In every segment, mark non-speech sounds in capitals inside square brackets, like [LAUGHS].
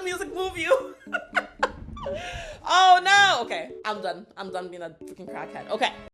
the music move you. [LAUGHS] oh no. Okay, I'm done. I'm done being a freaking crackhead. Okay.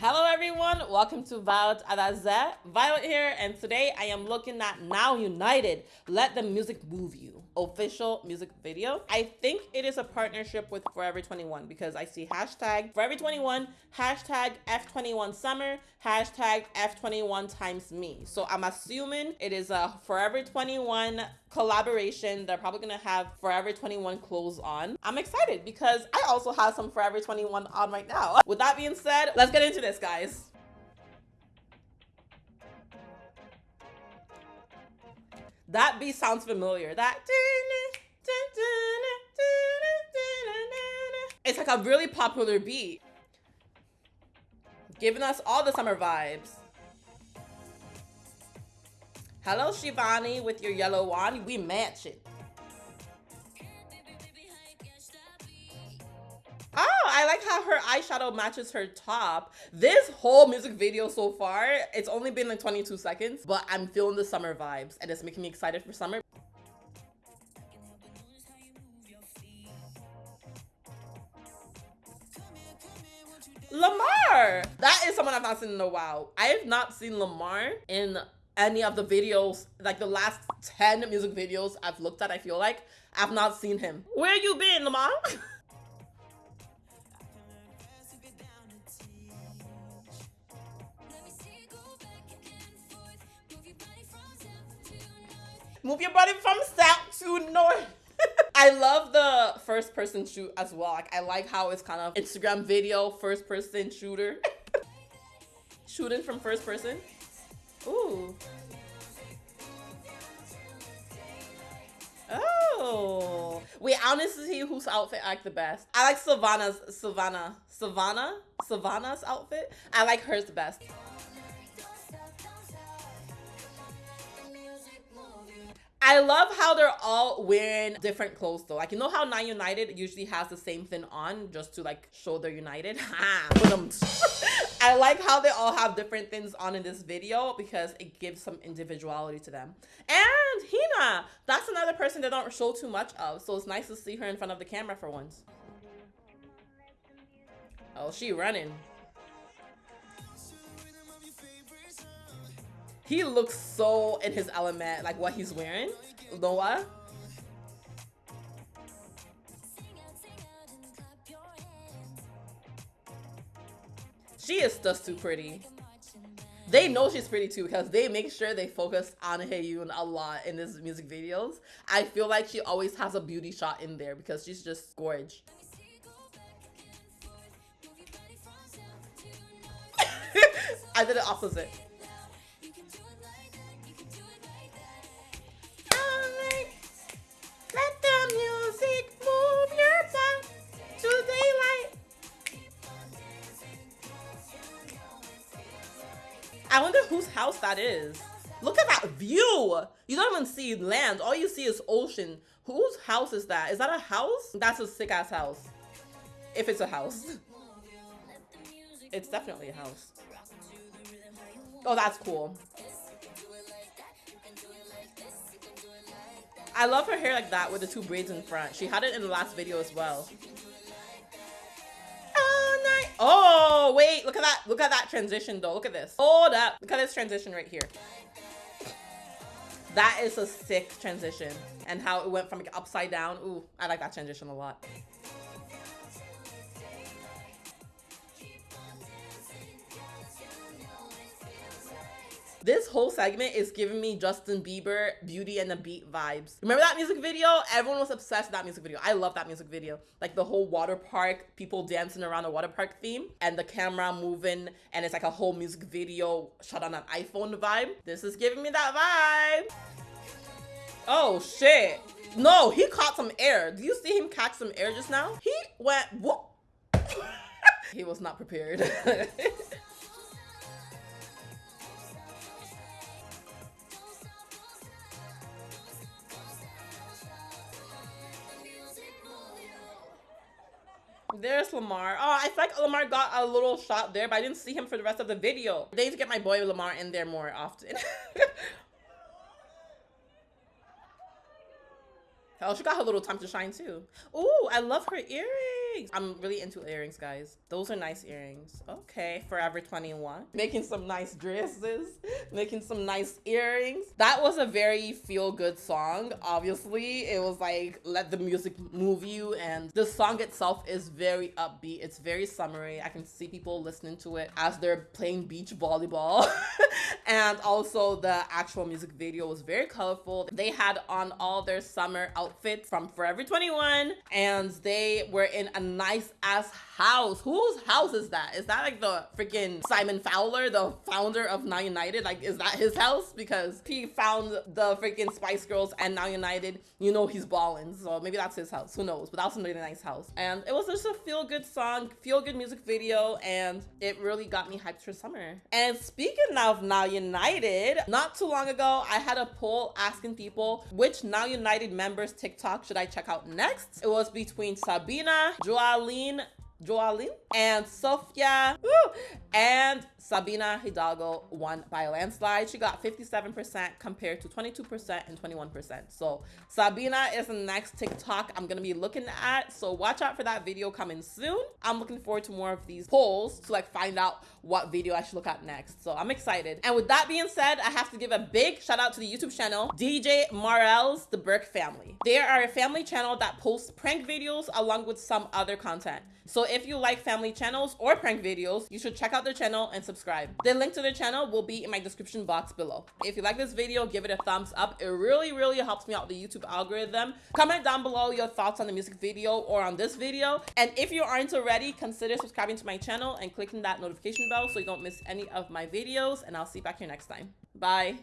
Hello everyone, welcome to Violet Adaze. Violet here, and today I am looking at Now United, Let the Music Move You, official music video. I think it is a partnership with Forever 21 because I see hashtag Forever 21, hashtag F21 Summer, hashtag F21 times me. So I'm assuming it is a Forever 21 collaboration. They're probably gonna have Forever 21 clothes on. I'm excited because I also have some Forever 21 on right now. With that being said, let's get into this, guys. That beat sounds familiar. That it's like a really popular beat. Giving us all the summer vibes. Hello, Shivani, with your yellow wand. We match it. Eyeshadow matches her top. This whole music video so far, it's only been like 22 seconds, but I'm feeling the summer vibes and it's making me excited for summer. Lamar! That is someone I've not seen in a while. I have not seen Lamar in any of the videos, like the last 10 music videos I've looked at, I feel like. I've not seen him. Where you been, Lamar? [LAUGHS] Move your body from south to north. [LAUGHS] I love the first person shoot as well. Like I like how it's kind of Instagram video first person shooter. [LAUGHS] Shooting from first person. Ooh. Oh. Wait, honestly, whose outfit I like the best? I like Savannah's, Savannah, Savannah, Savannah's outfit. I like hers the best. I love how they're all wearing different clothes though. Like you know how Now United usually has the same thing on just to like show they're united. [LAUGHS] [LAUGHS] I like how they all have different things on in this video because it gives some individuality to them. And Hina, that's another person they don't show too much of. So it's nice to see her in front of the camera for once. Oh, she running. He looks so in his element, like what he's wearing. Noah. She is just too pretty. They know she's pretty too because they make sure they focus on Heyoon a lot in his music videos. I feel like she always has a beauty shot in there because she's just gorgeous. [LAUGHS] I did the opposite. I wonder whose house that is. Look at that view. You don't even see land. All you see is ocean. Whose house is that? Is that a house? That's a sick ass house. If it's a house. It's definitely a house. Oh, that's cool. I love her hair like that with the two braids in front. She had it in the last video as well. Oh, wait, look at that. Look at that transition though. Look at this. Hold up. Look at this transition right here. That is a sick transition. And how it went from like upside down. Ooh, I like that transition a lot. This whole segment is giving me Justin Bieber, Beauty and the Beat vibes. Remember that music video? Everyone was obsessed with that music video. I love that music video. Like the whole water park, people dancing around the water park theme and the camera moving and it's like a whole music video shot on an iPhone vibe. This is giving me that vibe. Oh shit. No, he caught some air. Do you see him catch some air just now? He went whoop. [LAUGHS] he was not prepared. [LAUGHS] There's Lamar. Oh, it's like Lamar got a little shot there, but I didn't see him for the rest of the video. They need to get my boy Lamar in there more often. [LAUGHS] oh, she got her little time to shine too. Oh, I love her earrings. I'm really into earrings, guys. Those are nice earrings. Okay, Forever 21. Making some nice dresses, making some nice earrings. That was a very feel-good song. Obviously, it was like, let the music move you. And the song itself is very upbeat. It's very summery. I can see people listening to it as they're playing beach volleyball. [LAUGHS] and also the actual music video was very colorful. They had on all their summer outfits from Forever 21 and they were in a nice ass house. Whose house is that? Is that like the freaking Simon Fuller, the founder of Now United? Like, is that his house? Because he found the freaking Spice Girls and Now United, you know he's balling. So maybe that's his house. Who knows? But that was a really nice house. And it was just a feel good song, feel good music video, and it really got me hyped for summer. And speaking of Now United, not too long ago, I had a poll asking people which Now United members TikTok should I check out next. It was between Sabina, Joalin, Joalin and Sofya. And Sabina Hidalgo won by a landslide. She got 57% compared to 22% and 21%. So Sabina is the next TikTok I'm gonna be looking at. So watch out for that video coming soon. I'm looking forward to more of these polls to like find out what video I should look at next. So I'm excited. And with that being said, I have to give a big shout out to the YouTube channel DJ Marel's The Burke Family. They are a family channel that posts prank videos along with some other content. So if you like family channels or prank videos, you should check out their channel and subscribe. The link to their channel will be in my description box below. If you like this video, give it a thumbs up. It really, really helps me out the YouTube algorithm. Comment down below your thoughts on the music video or on this video. And if you aren't already, consider subscribing to my channel and clicking that notification bell so you don't miss any of my videos. And I'll see you back here next time. Bye.